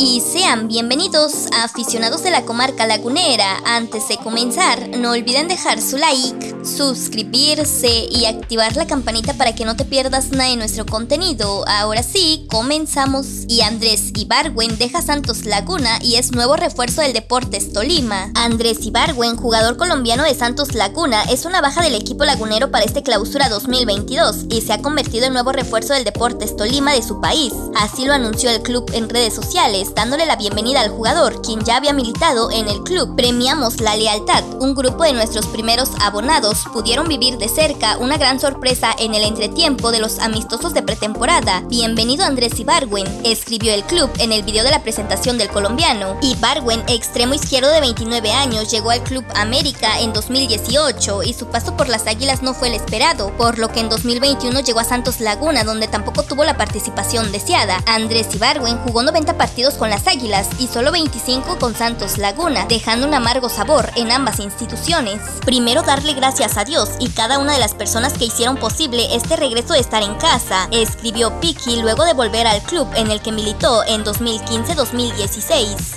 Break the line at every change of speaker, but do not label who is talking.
y sean bienvenidos a aficionados de la comarca lagunera. Antes de comenzar, no olviden dejar su like, suscribirse y activar la campanita para que no te pierdas nada de nuestro contenido. Ahora sí, comenzamos. Y Andrés Ibarwen deja Santos Laguna y es nuevo refuerzo del Deportes Tolima. Andrés Ibarwen, jugador colombiano de Santos Laguna, es una baja del equipo lagunero para este clausura 2022 y se ha convertido en nuevo refuerzo del Deportes Tolima de su país. Así lo anunció el club en redes sociales dándole la bienvenida al jugador, quien ya había militado en el club. Premiamos la lealtad. Un grupo de nuestros primeros abonados pudieron vivir de cerca una gran sorpresa en el entretiempo de los amistosos de pretemporada. Bienvenido Andrés Ibarwen, escribió el club en el video de la presentación del colombiano. Ibarwen, extremo izquierdo de 29 años, llegó al Club América en 2018 y su paso por las Águilas no fue el esperado, por lo que en 2021 llegó a Santos Laguna, donde tampoco tuvo la participación deseada. Andrés Ibarwen jugó 90 partidos con las Águilas y solo 25 con Santos Laguna, dejando un amargo sabor en ambas instituciones. Primero darle gracias a Dios y cada una de las personas que hicieron posible este regreso de estar en casa, escribió Piki luego de volver al club en el que militó en 2015-2016.